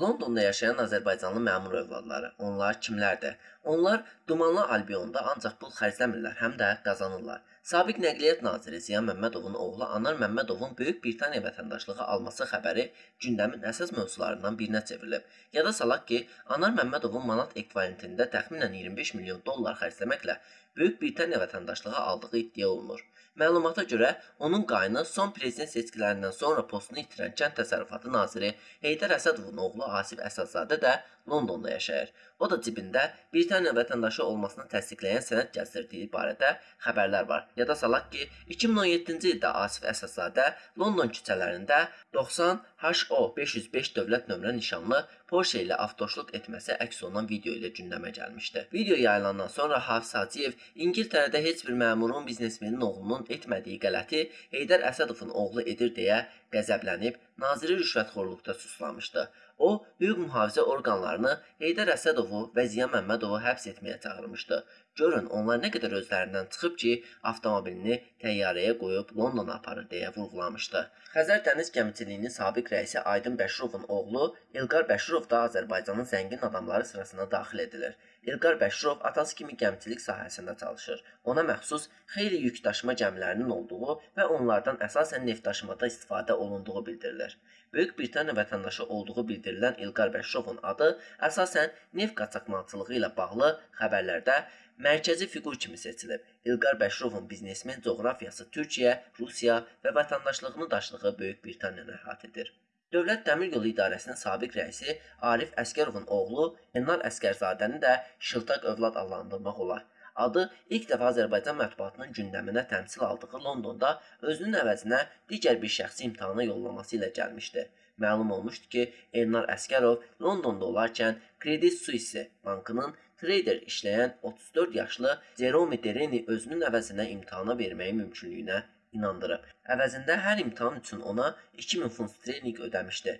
Londonda yaşayan Azərbaycanlı məmur övladları. Onlar kimlərdir? Onlar Dumanlı Albionda ancaq pul xərcləmirlər, həm də qazanırlar. Sabiq Nəqliyyat naziri Ziya Məmmədovun oğlu Anar Məmmədovun Böyük Britaniya vətəndaşlığı alması xəbəri gündəmin əsas mövzularından birinə çevrilib. Yada salaq ki, Anar Məmmədovun manat ekvivalentində təxminən 25 milyon dollar xərcləməklə Böyük Britaniya vətəndaşlığı aldığı iddia olunur. Məlumata görə, onun qayını son prezident seçkilərindən sonra postunu itirən Kənd Təsərrüfatı naziri Heydər Əsədovun oğlu Asif Əsədzadə də Londonda yaşayır. O da cibində Britaniya vətəndaşı olmasını təsdiqləyən sənəd gəzdirdiyi barədə xəbərlər var. Yada salaq ki, 2017-ci ildə Asif Əsədzadə London küçələrində 90 HO 505 dövlət nömrə nişanlı Porsche ilə avtoşluq etməsi əks olunan video ilə gündəmə gəlmişdi. Video yayılandan sonra Hafiz Hacıyev İngiltərədə heç bir məmurun biznesmenin oğlunun etmədiyi qələti Heydər Əsədovun oğlu edir deyə qəzəblənib naziri rüşvətxorluqda suçlamışdı. O, hüquq mühafizə orqanlarını Heydər Əsədovu və Ziya Məmmədovu həbs etməyə çağırmışdı. Görün, onlar nə qədər özlərindən çıxıb ki, avtomobilini təyyarəyə qoyub Londona aparır deyə vurğulamışdı. Xəzər dəniz gəmiçiliyinin sabiq rəisi Aydın Bəşirovun oğlu İlqar Bəşirov da Azərbaycanın zəngin adamları sırasına daxil edilir. İlqar Bəşirov atası kimi gəmiçilik sahəsində çalışır. Ona məxsus xeyli yük daşıma gəmilərinin olduğu və onlardan əsasən neft daşımada istifadə olunduğu bildirilir. Böyük Britaniya vətəndaşı olduğu bildirilən İlqar Bəşirovun adı əsasən neft qaçaqmalçılığı ilə bağlı xəbərlərdə mərkəzi fiqur kimi seçilib. İlqar Bəşirovun biznesmen coğrafiyası Türkiyə, Rusiya və vətəndaşlığını daşıdığı Böyük Britaniyanı əhatə edir. Dövlət Dəmir Yolu İdarəsinin sabiq rəisi Arif Əskərovun oğlu Elnar Əskərzadəni də şıltaq övlad adlandırmaq olar. Adı ilk dəfə Azərbaycan mətbuatının gündəminə təmsil aldığı Londonda özünün əvəzinə digər bir şəxsi imtahana yollaması ilə gəlmişdi. Məlum olmuşdu ki, Elnar Əskərov Londonda olarkən Credit Suisse bankının trader işləyən 34 yaşlı Jerome Dereni özünün əvəzinə imtahana verməyi mümkünlüyünə inandırıb. Əvəzində hər imtahan üçün ona 2000 funt sterling ödəmişdi.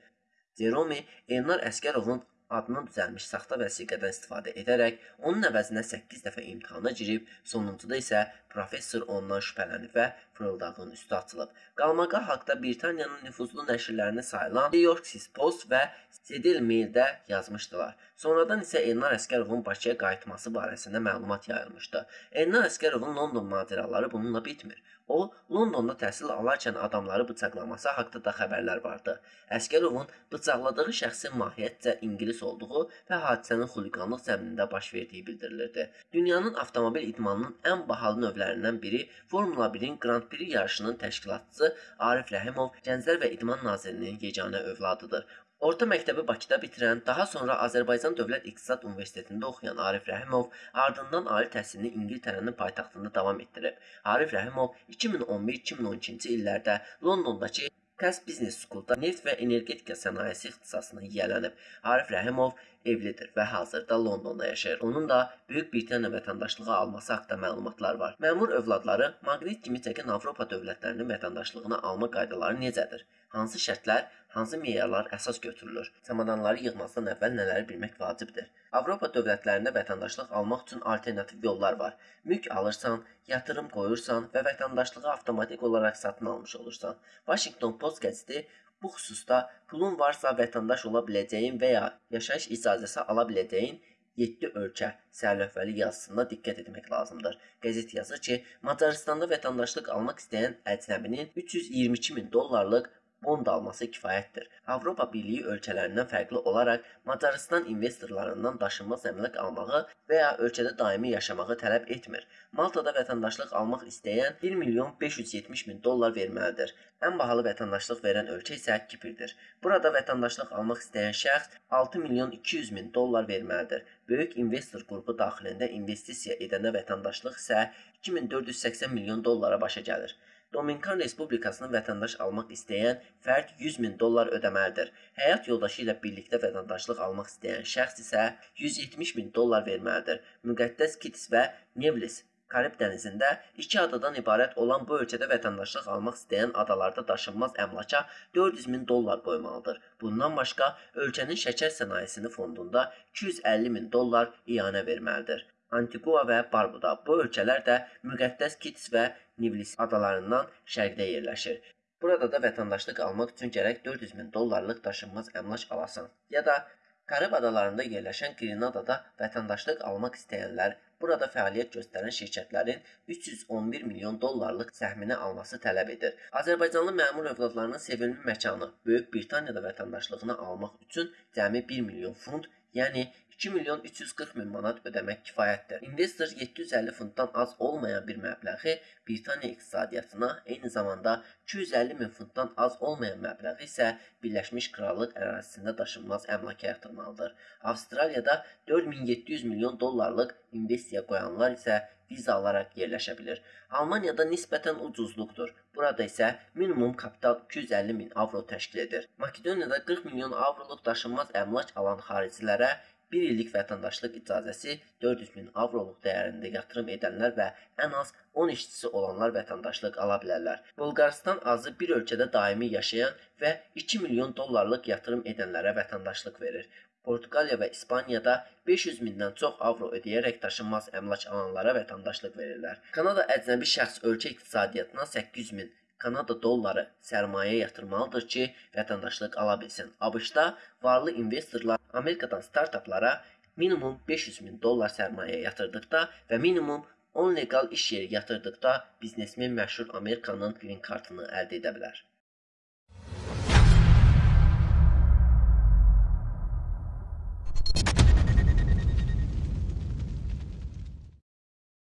Jerome Elnar Əskərovun adına düzəlmiş saxta vəsiqədən istifadə edərək onun əvəzinə 8 dəfə imtahana girib, sonuncuda isə professor ondan şübhələnib və fırıldağın üstü açılıb. Qalmaqa haqda Britaniyanın nüfuzlu nəşrlərinə sayılan New York Post və Daily Mail-də yazmışdılar. Sonradan isə Elnar Əskərovun Bakıya qayıtması barəsində məlumat yayılmışdı. Elnar Əskərovun London macəraları bununla bitmir. O, Londonda təhsil alarkən adamları bıçaqlaması haqqında da xəbərlər vardı. Əskərovun bıçaqladığı şəxsin mahiyyətcə ingilis olduğu və hadisənin xuliqanlıq zəminində baş verdiyi bildirilirdi. Dünyanın avtomobil idmanının ən bahalı növlərindən biri Formula 1-in Grand Prix yarışının təşkilatçısı Arif Rəhimov Gənclər və İdman Nazirliyinin yeganə övladıdır. Orta məktəbi Bakıda bitirən, daha sonra Azərbaycan Dövlət İqtisad Universitetində oxuyan Arif Rəhimov ardından ali təhsilini İngiltərənin paytaxtında davam etdirib. Arif Rəhimov 2011-2012-ci illərdə Londondakı Cass Business School-da neft və energetika sənayesi ixtisasını yiyələnib. Arif Rəhimov evlidir və hazırda Londonda yaşayır. Onun da Böyük Britaniya vətəndaşlığı alması haqqında məlumatlar var. Məmur övladları maqnit kimi çəkən Avropa dövlətlərinin vətəndaşlığını alma qaydaları necədir? Hansı şərtlər, hansı meyarlar əsas götürülür? Çamadanları yığmazdan əvvəl nələri bilmək vacibdir? Avropa dövlətlərində vətəndaşlıq almaq üçün alternativ yollar var. Mülk alırsan, yatırım qoyursan və vətəndaşlığı avtomatik olaraq satın almış olursan. Washington Post qəzeti bu xüsusda pulun varsa vətəndaş ola biləcəyin və ya yaşayış icazəsi ala biləcəyin 7 ölkə sərlövhəli yazısında diqqət etmək lazımdır. Qəzet yazır ki, Macaristanda vətəndaşlıq almaq istəyən əcnəbinin 322 min dollarlıq bond alması kifayətdir. Avropa Birliyi ölkələrindən fərqli olaraq Macarıstan investorlarından daşınmaz əmlak almağı və ya ölkədə daimi yaşamağı tələb etmir. Maltada vətəndaşlıq almaq istəyən 1 milyon 570 min dollar verməlidir. Ən bahalı vətəndaşlıq verən ölkə isə Kiprdir. Burada vətəndaşlıq almaq istəyən şəxs 6 milyon 200 min dollar verməlidir. Böyük investor qrupu daxilində investisiya edənə vətəndaşlıq isə 2480 milyon dollara başa gəlir. Dominikan Respublikasına vətəndaş almaq istəyən fərd 100 min dollar ödəməlidir. Həyat yoldaşı ilə birlikdə vətəndaşlıq almaq istəyən şəxs isə 170 min dollar verməlidir. Müqəddəs Kits və Nevlis Karib dənizində iki adadan ibarət olan bu ölkədə vətəndaşlıq almaq istəyən adalarda daşınmaz əmlaka 400 min dollar qoymalıdır. Bundan başqa ölkənin şəkər sənayesini fondunda 250 min dollar iyanə verməlidir. Antigua və Barbuda. Bu ölkələr də müqəddəs Kits və Nivlis adalarından şərqdə yerləşir. Burada da vətəndaşlıq almaq üçün gərək 400 min dollarlıq daşınmaz əmlak alasan. Ya da Karib adalarında yerləşən Grenadada vətəndaşlıq almaq istəyənlər burada fəaliyyət göstərən şirkətlərin 311 milyon dollarlıq səhmini alması tələb edir. Azərbaycanlı məmur övladlarının sevimli məkanı Böyük Britaniyada vətəndaşlığını almaq üçün cəmi 1 milyon funt, yəni 2 milyon 340 min manat ödəmək kifayətdir. İnvestor 750 funtdan az olmayan bir məbləği Britaniya iqtisadiyyatına, eyni zamanda 250 min funtdan az olmayan məbləği isə Birləşmiş Krallıq ərazisində daşınmaz əmlaka yatırmalıdır. Avstraliyada 4700 milyon dollarlıq investisiya qoyanlar isə viza alaraq yerləşə bilir. Almaniyada nisbətən ucuzluqdur. Burada isə minimum kapital 250 min avro təşkil edir. Makedoniyada 40 milyon avroluq daşınmaz əmlak alan xaricilərə 1 illik vətəndaşlıq icazəsi 400 min avroluq dəyərində yatırım edənlər və ən az 10 işçisi olanlar vətəndaşlıq ala bilərlər. Bolqarıstan azı bir ölkədə daimi yaşayan və 2 milyon dollarlıq yatırım edənlərə vətəndaşlıq verir. Portuqaliya və İspaniyada 500 mindən çox avro ödəyərək daşınmaz əmlak alanlara vətəndaşlıq verirlər. Kanada əcnəbi şəxs ölkə iqtisadiyyatına 800 min Kanada dolları sərmayə yatırmalıdır ki, vətəndaşlıq ala bilsin. ABŞ-da varlı investorlar Amerikadan startaplara minimum 500 min dollar sərmayə yatırdıqda və minimum 10 leqal iş yeri yatırdıqda biznesmen məşhur Amerikanın green kartını əldə edə bilər.